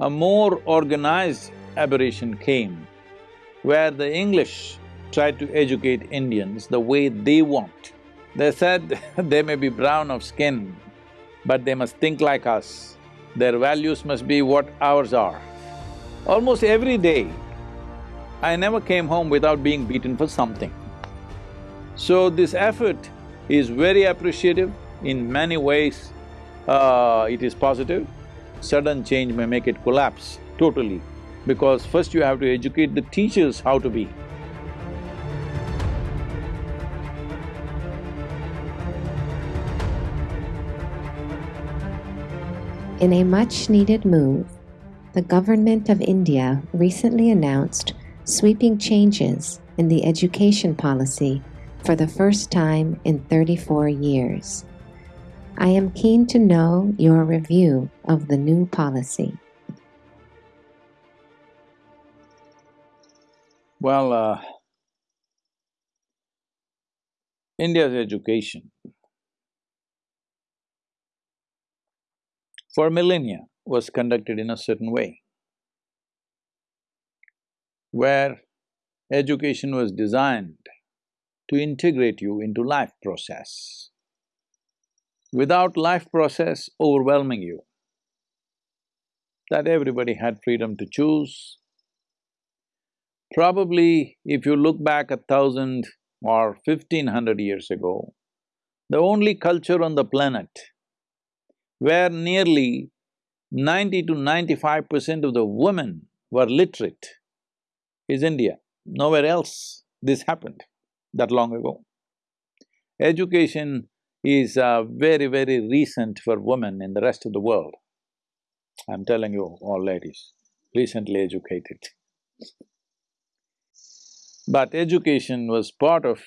a more organized aberration came where the English tried to educate Indians the way they want. They said they may be brown of skin, but they must think like us. Their values must be what ours are. Almost every day, I never came home without being beaten for something. So this effort is very appreciative in many ways, uh, it is positive. Sudden change may make it collapse totally because first you have to educate the teachers how to be. In a much-needed move, the Government of India recently announced sweeping changes in the education policy for the first time in 34 years. I am keen to know your review of the new policy. Well, uh, India's education for millennia was conducted in a certain way, where education was designed to integrate you into life process without life process overwhelming you. That everybody had freedom to choose. Probably if you look back a thousand or fifteen hundred years ago, the only culture on the planet where nearly ninety to ninety-five percent of the women were literate is India. Nowhere else this happened that long ago. Education is uh, very, very recent for women in the rest of the world. I'm telling you, all ladies, recently educated. But education was part of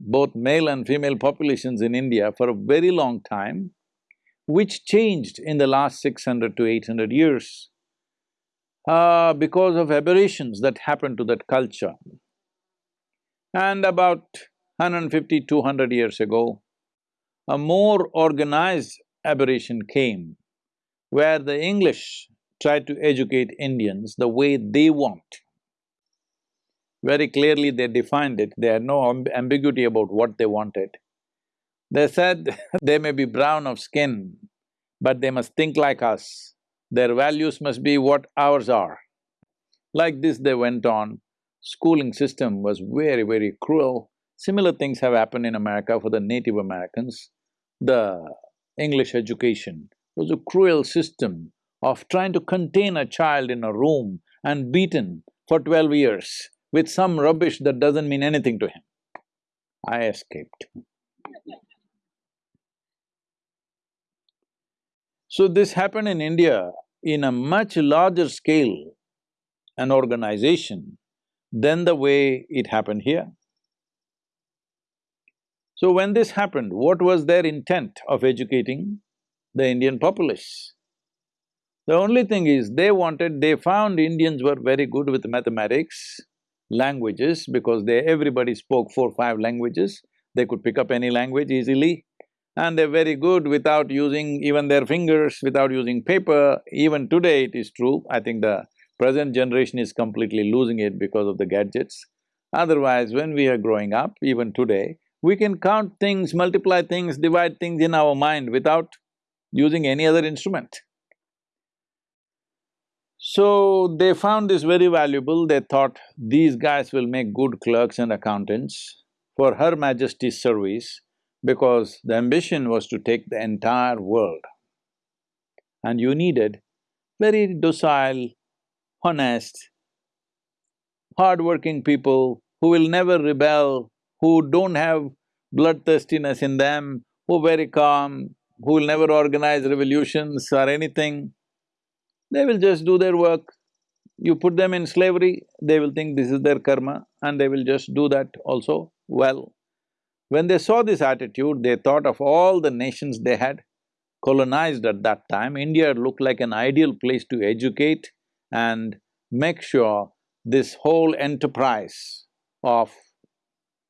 both male and female populations in India for a very long time, which changed in the last six hundred to eight hundred years uh, because of aberrations that happened to that culture. And about 150, 200 years ago, a more organized aberration came where the English tried to educate Indians the way they want. Very clearly they defined it, they had no amb ambiguity about what they wanted. They said they may be brown of skin, but they must think like us, their values must be what ours are. Like this they went on, schooling system was very, very cruel. Similar things have happened in America for the Native Americans the English education was a cruel system of trying to contain a child in a room and beaten for twelve years with some rubbish that doesn't mean anything to him. I escaped. So this happened in India in a much larger scale and organization than the way it happened here. So when this happened, what was their intent of educating the Indian populace? The only thing is, they wanted… they found Indians were very good with mathematics, languages, because they… everybody spoke four, five languages, they could pick up any language easily, and they're very good without using even their fingers, without using paper. Even today it is true, I think the present generation is completely losing it because of the gadgets. Otherwise, when we are growing up, even today, we can count things, multiply things, divide things in our mind without using any other instrument. So they found this very valuable, they thought these guys will make good clerks and accountants for Her Majesty's service because the ambition was to take the entire world. And you needed very docile, honest, hard-working people who will never rebel, who don't have bloodthirstiness in them, who are very calm, who will never organize revolutions or anything, they will just do their work. You put them in slavery, they will think this is their karma and they will just do that also well. When they saw this attitude, they thought of all the nations they had colonized at that time, India looked like an ideal place to educate and make sure this whole enterprise of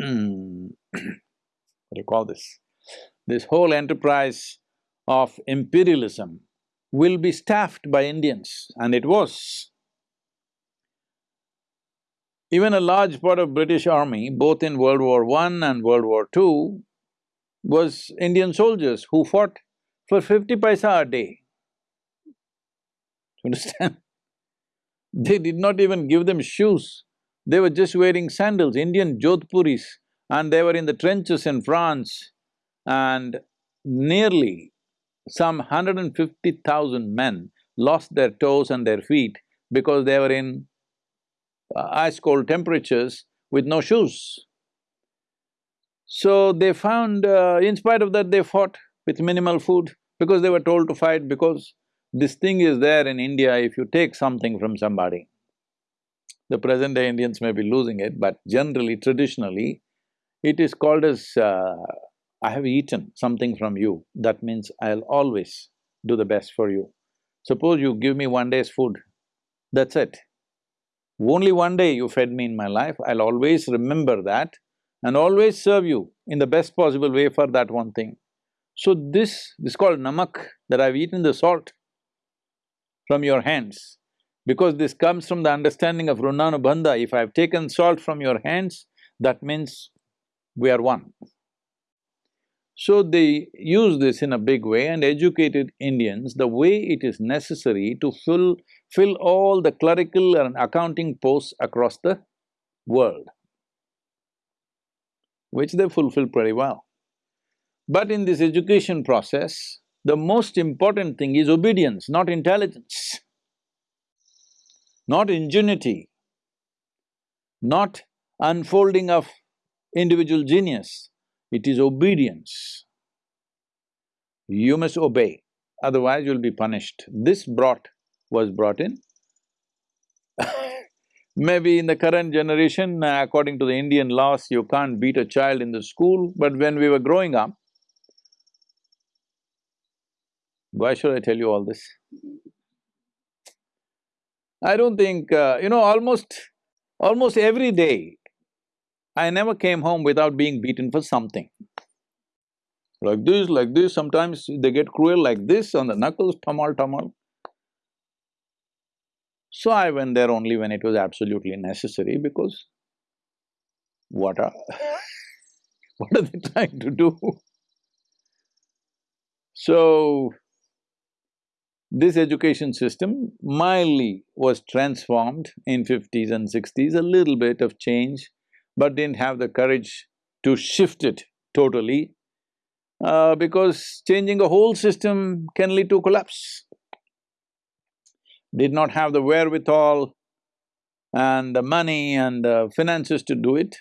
Hmm. what do you call this? This whole enterprise of imperialism will be staffed by Indians, and it was. Even a large part of British army, both in World War I and World War II, was Indian soldiers who fought for fifty paisa a day. You Understand? They did not even give them shoes, they were just wearing sandals, Indian Jodhpuris, and they were in the trenches in France, and nearly some hundred and fifty thousand men lost their toes and their feet because they were in uh, ice-cold temperatures with no shoes. So they found, uh, in spite of that, they fought with minimal food because they were told to fight because this thing is there in India if you take something from somebody. The present-day Indians may be losing it, but generally, traditionally, it is called as, uh, I have eaten something from you, that means I'll always do the best for you. Suppose you give me one day's food, that's it. Only one day you fed me in my life, I'll always remember that and always serve you in the best possible way for that one thing. So this… this is called namak, that I've eaten the salt from your hands. Because this comes from the understanding of Runanubandha, if I've taken salt from your hands, that means we are one. So they use this in a big way and educated Indians the way it is necessary to fill, fill all the clerical and accounting posts across the world, which they fulfill pretty well. But in this education process, the most important thing is obedience, not intelligence, not ingenuity, not unfolding of individual genius, it is obedience. You must obey, otherwise you'll be punished. This brought… was brought in. Maybe in the current generation, uh, according to the Indian laws, you can't beat a child in the school, but when we were growing up, why should I tell you all this? I don't think… Uh, you know, almost… almost every day, I never came home without being beaten for something. Like this, like this, sometimes they get cruel like this on the knuckles, tamal, tamal. So I went there only when it was absolutely necessary because what are what are they trying to do? So, this education system mildly was transformed in fifties and sixties, a little bit of change but didn't have the courage to shift it totally uh, because changing a whole system can lead to collapse. Did not have the wherewithal and the money and the finances to do it.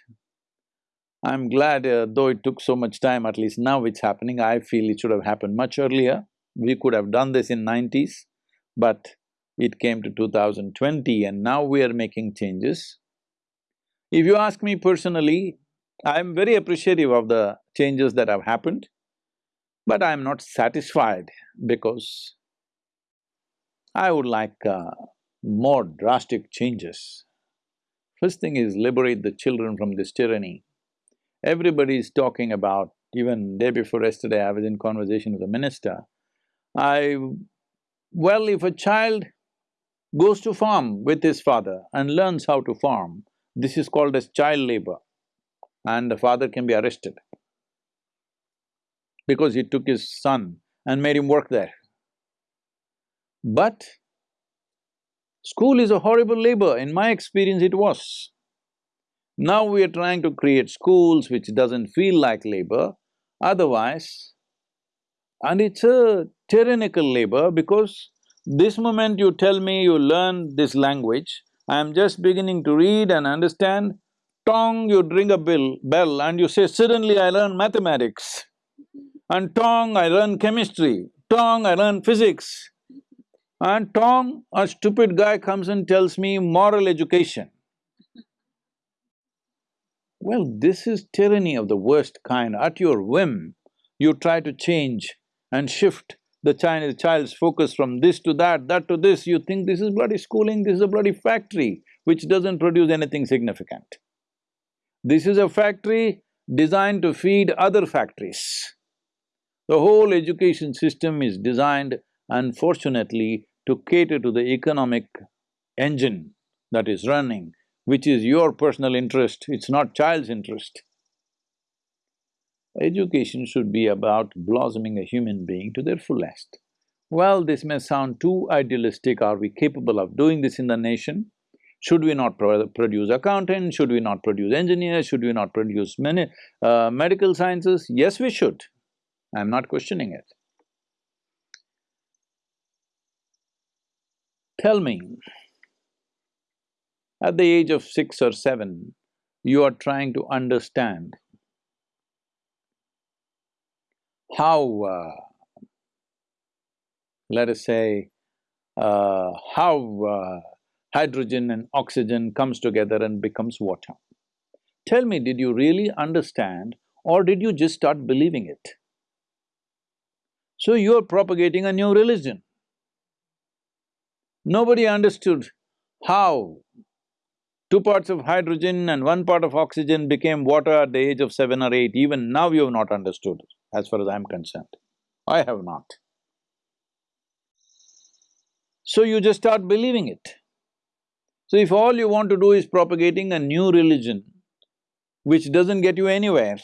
I'm glad uh, though it took so much time, at least now it's happening, I feel it should have happened much earlier. We could have done this in nineties, but it came to 2020 and now we are making changes. If you ask me personally, I'm very appreciative of the changes that have happened, but I'm not satisfied because I would like uh, more drastic changes. First thing is liberate the children from this tyranny. Everybody is talking about, even day before yesterday I was in conversation with a minister, I… well, if a child goes to farm with his father and learns how to farm, this is called as child labor and the father can be arrested because he took his son and made him work there. But school is a horrible labor, in my experience it was. Now we are trying to create schools which doesn't feel like labor, otherwise… And it's a tyrannical labor because this moment you tell me you learn this language, I am just beginning to read and understand, tong, you ring a bell, bell and you say, suddenly I learn mathematics. And tong, I learn chemistry, tong, I learn physics. And tong, a stupid guy comes and tells me moral education. Well, this is tyranny of the worst kind. At your whim, you try to change and shift the child, child's focus from this to that, that to this, you think this is bloody schooling, this is a bloody factory which doesn't produce anything significant. This is a factory designed to feed other factories. The whole education system is designed Unfortunately, to cater to the economic engine that is running, which is your personal interest, it's not child's interest. Education should be about blossoming a human being to their fullest. Well, this may sound too idealistic, are we capable of doing this in the nation? Should we not pro produce accountants? Should we not produce engineers? Should we not produce many, uh, medical sciences? Yes, we should. I'm not questioning it. Tell me, at the age of six or seven, you are trying to understand how, uh, let us say, uh, how uh, hydrogen and oxygen comes together and becomes water. Tell me, did you really understand or did you just start believing it? So you're propagating a new religion. Nobody understood how two parts of hydrogen and one part of oxygen became water at the age of seven or eight. Even now you have not understood, as far as I'm concerned. I have not. So you just start believing it. So if all you want to do is propagating a new religion, which doesn't get you anywhere,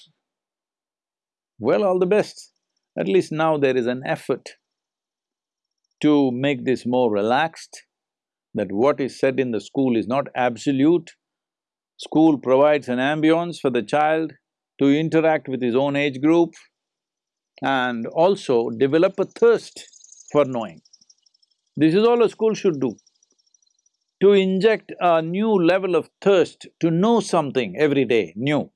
well, all the best. At least now there is an effort to make this more relaxed, that what is said in the school is not absolute. School provides an ambience for the child to interact with his own age group and also develop a thirst for knowing. This is all a school should do to inject a new level of thirst to know something every day, new.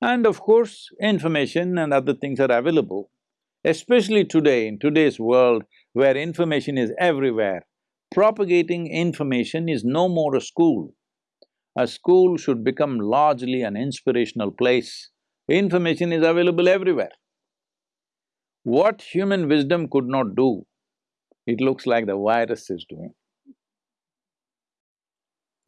And of course, information and other things are available, especially today, in today's world where information is everywhere. Propagating information is no more a school. A school should become largely an inspirational place. Information is available everywhere. What human wisdom could not do, it looks like the virus is doing.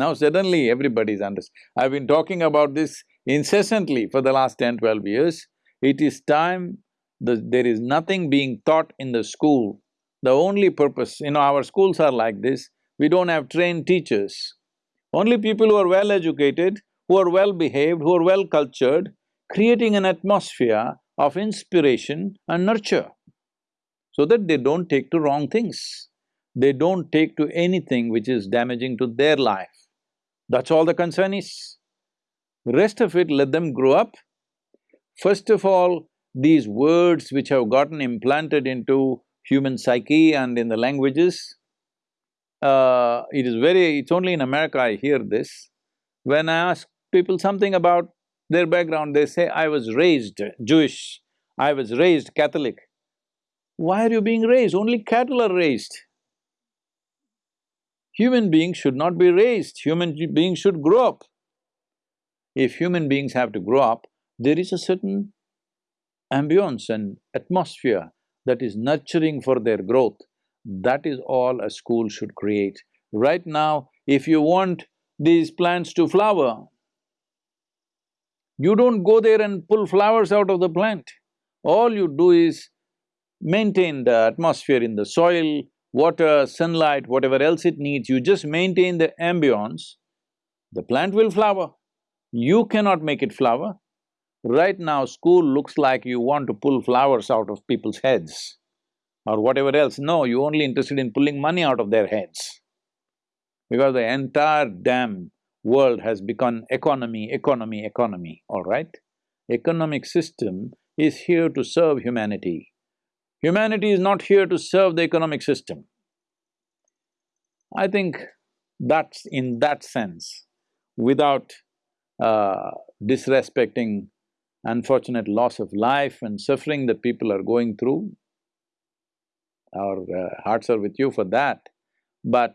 Now suddenly everybody's under… I've been talking about this incessantly for the last 10, 12 years. It is time, the, there is nothing being taught in the school. The only purpose, you know, our schools are like this, we don't have trained teachers. Only people who are well educated, who are well behaved, who are well cultured, creating an atmosphere of inspiration and nurture, so that they don't take to wrong things. They don't take to anything which is damaging to their life. That's all the concern is. Rest of it, let them grow up. First of all, these words which have gotten implanted into human psyche and in the languages, uh, it is very… it's only in America I hear this. When I ask people something about their background, they say, I was raised Jewish, I was raised Catholic. Why are you being raised? Only cattle are raised. Human beings should not be raised, human beings should grow up. If human beings have to grow up, there is a certain ambience and atmosphere that is nurturing for their growth. That is all a school should create. Right now, if you want these plants to flower, you don't go there and pull flowers out of the plant. All you do is maintain the atmosphere in the soil, water, sunlight, whatever else it needs, you just maintain the ambience, the plant will flower. You cannot make it flower. Right now, school looks like you want to pull flowers out of people's heads or whatever else. No, you're only interested in pulling money out of their heads. Because the entire damn world has become economy, economy, economy, all right? Economic system is here to serve humanity. Humanity is not here to serve the economic system. I think that's in that sense, without uh, disrespecting unfortunate loss of life and suffering that people are going through, our uh, hearts are with you for that. But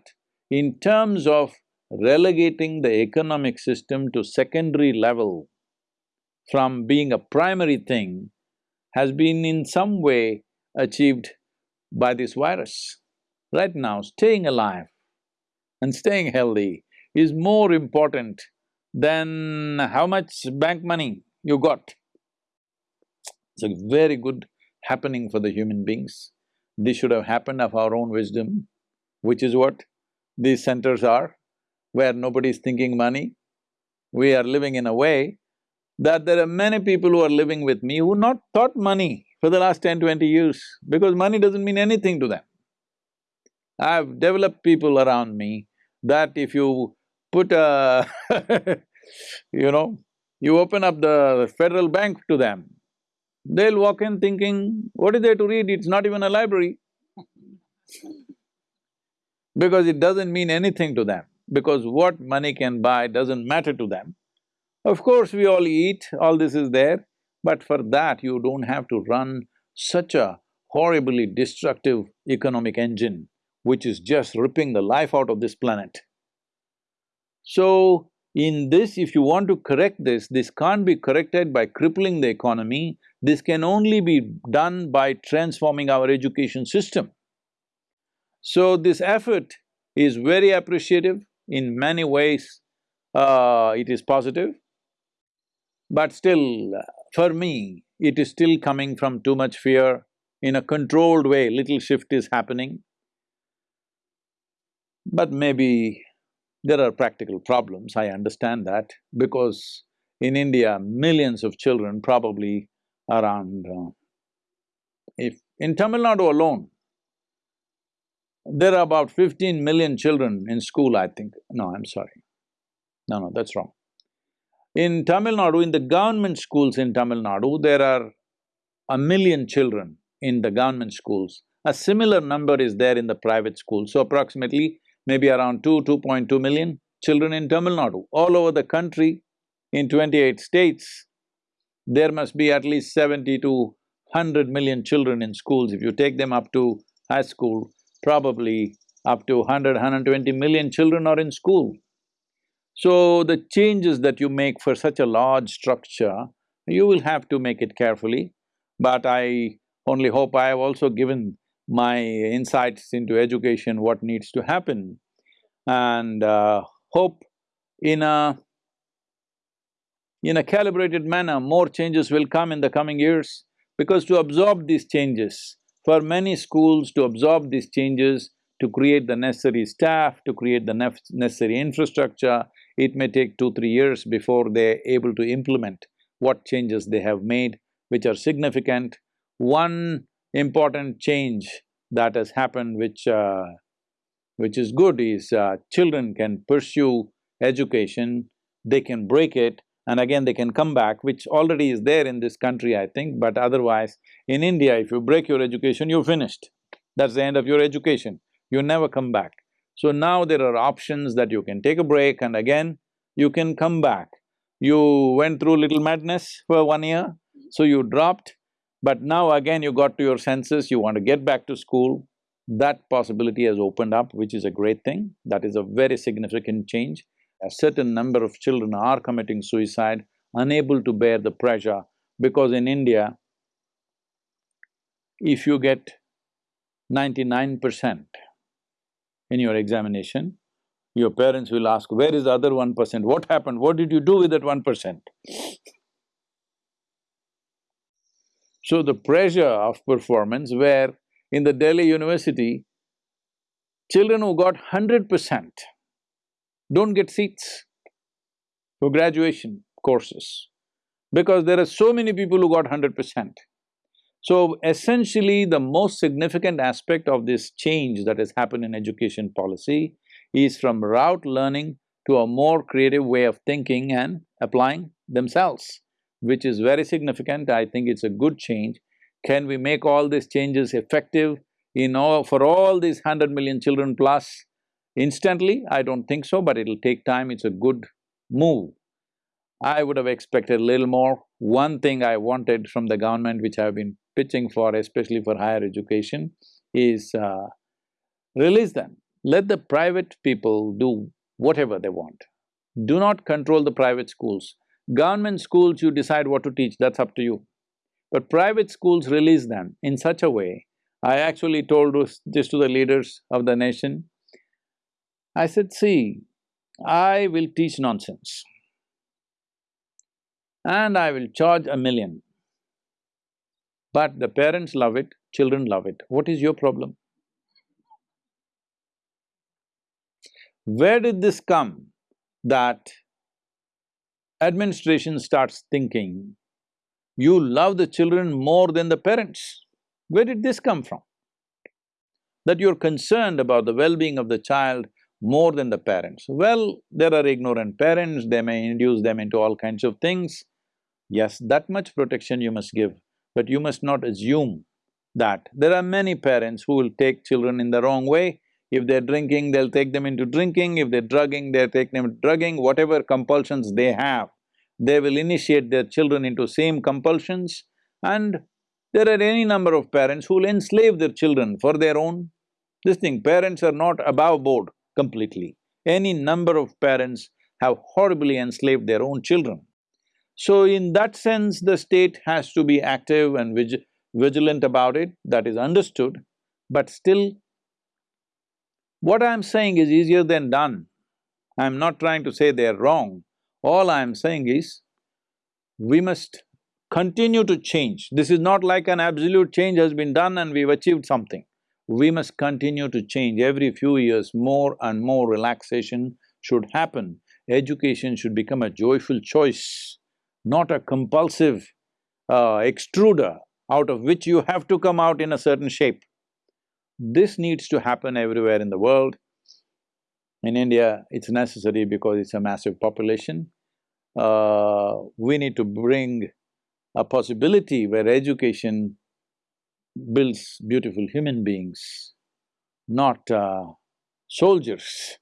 in terms of relegating the economic system to secondary level from being a primary thing has been in some way achieved by this virus. Right now, staying alive and staying healthy is more important than how much bank money you got. It's a very good happening for the human beings. This should have happened of our own wisdom, which is what these centers are, where nobody is thinking money. We are living in a way that there are many people who are living with me who not thought money for the last 10, 20 years, because money doesn't mean anything to them. I've developed people around me that if you put a you know, you open up the federal bank to them, they'll walk in thinking, what is there to read? It's not even a library. because it doesn't mean anything to them, because what money can buy doesn't matter to them. Of course, we all eat, all this is there, but for that you don't have to run such a horribly destructive economic engine which is just ripping the life out of this planet. So, in this, if you want to correct this, this can't be corrected by crippling the economy, this can only be done by transforming our education system. So this effort is very appreciative, in many ways uh, it is positive, but still, for me, it is still coming from too much fear. In a controlled way, little shift is happening. But maybe there are practical problems, I understand that, because in India, millions of children, probably around… Uh, if… in Tamil Nadu alone, there are about fifteen million children in school, I think. No, I'm sorry. No, no, that's wrong. In Tamil Nadu, in the government schools in Tamil Nadu, there are a million children in the government schools. A similar number is there in the private schools, so approximately maybe around two, 2.2 million children in Tamil Nadu. All over the country, in twenty-eight states, there must be at least seventy to hundred million children in schools. If you take them up to high school, probably up to 100, 120 million children are in school. So the changes that you make for such a large structure, you will have to make it carefully. But I only hope I have also given my insights into education, what needs to happen, and uh, hope in a… in a calibrated manner, more changes will come in the coming years, because to absorb these changes, for many schools to absorb these changes, to create the necessary staff, to create the necessary infrastructure, it may take two, three years before they're able to implement what changes they have made, which are significant. One important change that has happened which uh, which is good is uh, children can pursue education, they can break it and again they can come back, which already is there in this country, I think, but otherwise, in India, if you break your education, you're finished. That's the end of your education, you never come back. So now there are options that you can take a break and again, you can come back. You went through little madness for one year, so you dropped, but now again you got to your senses, you want to get back to school, that possibility has opened up, which is a great thing. That is a very significant change. A certain number of children are committing suicide, unable to bear the pressure, because in India, if you get ninety-nine percent in your examination, your parents will ask, where is the other one percent? What happened? What did you do with that one percent? So the pressure of performance where in the Delhi University, children who got hundred percent don't get seats for graduation courses because there are so many people who got hundred percent. So essentially, the most significant aspect of this change that has happened in education policy is from route learning to a more creative way of thinking and applying themselves which is very significant, I think it's a good change. Can we make all these changes effective in all… for all these hundred million children plus instantly? I don't think so, but it'll take time, it's a good move. I would have expected a little more. One thing I wanted from the government, which I've been pitching for, especially for higher education, is uh, release them. Let the private people do whatever they want. Do not control the private schools. Government schools, you decide what to teach, that's up to you. But private schools release them in such a way, I actually told this to the leaders of the nation. I said, see, I will teach nonsense and I will charge a million. But the parents love it, children love it. What is your problem? Where did this come that administration starts thinking, you love the children more than the parents? Where did this come from? That you're concerned about the well-being of the child more than the parents. Well, there are ignorant parents, they may induce them into all kinds of things. Yes, that much protection you must give, but you must not assume that. There are many parents who will take children in the wrong way. If they're drinking, they'll take them into drinking, if they're drugging, they'll take them into drugging, whatever compulsions they have, they will initiate their children into same compulsions. And there are any number of parents who will enslave their children for their own… This thing, parents are not above board completely. Any number of parents have horribly enslaved their own children. So in that sense, the state has to be active and vig vigilant about it, that is understood, but still what I'm saying is easier than done. I'm not trying to say they're wrong. All I'm saying is, we must continue to change. This is not like an absolute change has been done and we've achieved something. We must continue to change. Every few years, more and more relaxation should happen. Education should become a joyful choice, not a compulsive uh, extruder out of which you have to come out in a certain shape. This needs to happen everywhere in the world. In India, it's necessary because it's a massive population. Uh, we need to bring a possibility where education builds beautiful human beings, not uh, soldiers.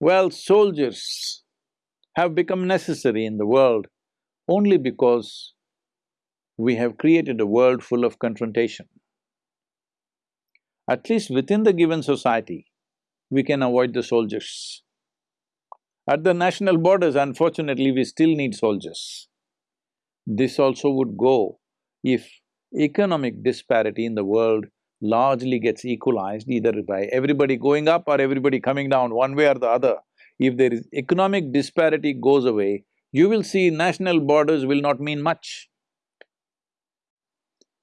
Well, soldiers have become necessary in the world only because we have created a world full of confrontation at least within the given society, we can avoid the soldiers. At the national borders, unfortunately, we still need soldiers. This also would go if economic disparity in the world largely gets equalized either by everybody going up or everybody coming down, one way or the other. If there is economic disparity goes away, you will see national borders will not mean much.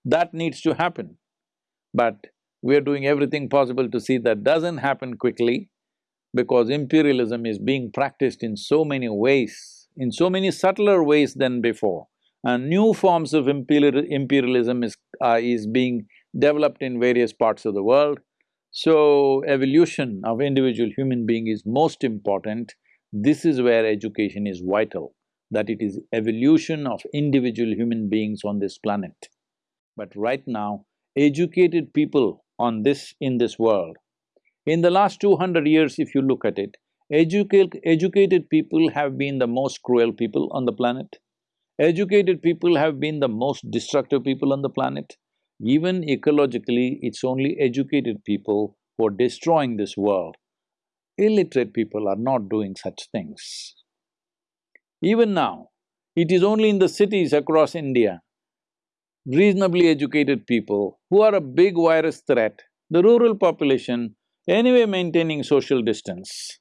That needs to happen. But we are doing everything possible to see that doesn't happen quickly because imperialism is being practiced in so many ways, in so many subtler ways than before. And new forms of imperial imperialism is… Uh, is being developed in various parts of the world. So, evolution of individual human being is most important. This is where education is vital, that it is evolution of individual human beings on this planet. But right now, educated people on this in this world. In the last two hundred years, if you look at it, educate, educated people have been the most cruel people on the planet. Educated people have been the most destructive people on the planet. Even ecologically, it's only educated people who are destroying this world. Illiterate people are not doing such things. Even now, it is only in the cities across India reasonably educated people who are a big virus threat, the rural population anyway maintaining social distance.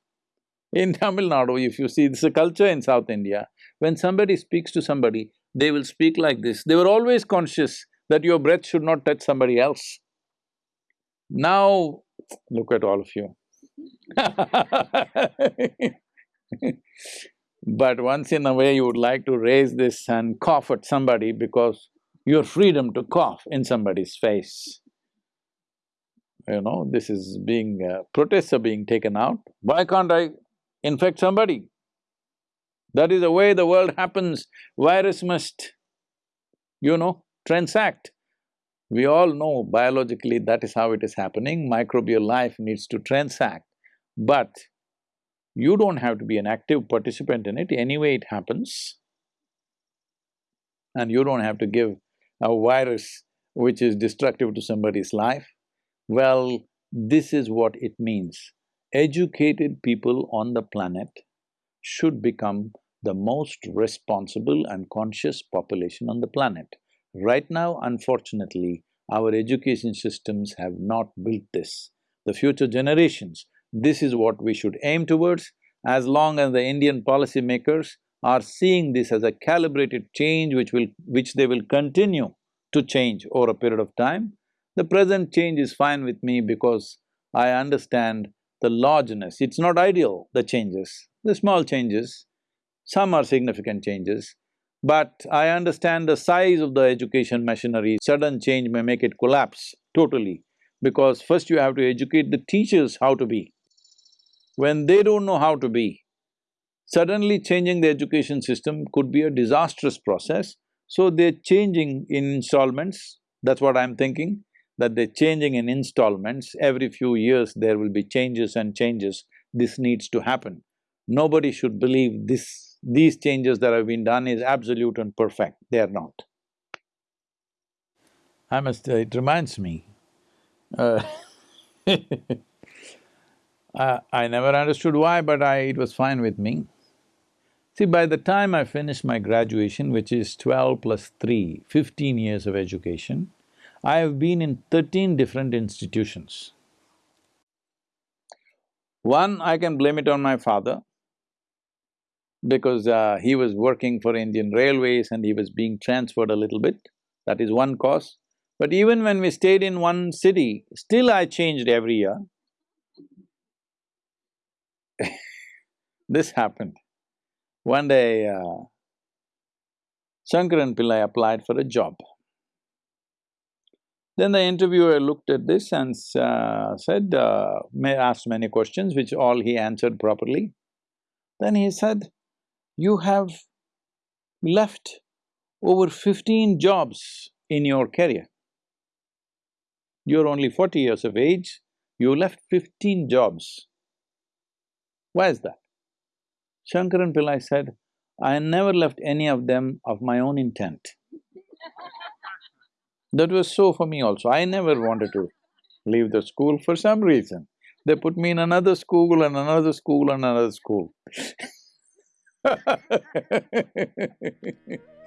In Tamil Nadu, if you see, this is a culture in South India, when somebody speaks to somebody, they will speak like this. They were always conscious that your breath should not touch somebody else. Now, look at all of you But once in a way you would like to raise this and cough at somebody because your freedom to cough in somebody's face. You know, this is being… Uh, protests are being taken out. Why can't I infect somebody? That is the way the world happens. Virus must, you know, transact. We all know biologically that is how it is happening, microbial life needs to transact. But you don't have to be an active participant in it, anyway it happens. And you don't have to give a virus which is destructive to somebody's life? Well, this is what it means. Educated people on the planet should become the most responsible and conscious population on the planet. Right now, unfortunately, our education systems have not built this. The future generations, this is what we should aim towards. As long as the Indian policymakers are seeing this as a calibrated change which will… which they will continue to change over a period of time. The present change is fine with me because I understand the largeness. It's not ideal, the changes, the small changes, some are significant changes, but I understand the size of the education machinery, sudden change may make it collapse totally. Because first you have to educate the teachers how to be. When they don't know how to be, suddenly changing the education system could be a disastrous process, so they're changing in installments, that's what I'm thinking, that they're changing in installments, every few years there will be changes and changes, this needs to happen. Nobody should believe this these changes that have been done is absolute and perfect, they are not. I must… Uh, it reminds me, uh, uh, I never understood why, but I… it was fine with me. See, by the time I finished my graduation, which is twelve plus three, fifteen years of education, I have been in thirteen different institutions. One, I can blame it on my father because uh, he was working for Indian Railways and he was being transferred a little bit, that is one cause. But even when we stayed in one city, still I changed every year. this happened. One day, uh, Shankaran Pillai applied for a job. Then the interviewer looked at this and uh, said, uh, asked many questions, which all he answered properly. Then he said, you have left over fifteen jobs in your career. You're only forty years of age, you left fifteen jobs. Why is that? Shankaran Pillai said, I never left any of them of my own intent. that was so for me also, I never wanted to leave the school for some reason. They put me in another school and another school and another school Ha ha ha ha ha ha ha ha ha ha.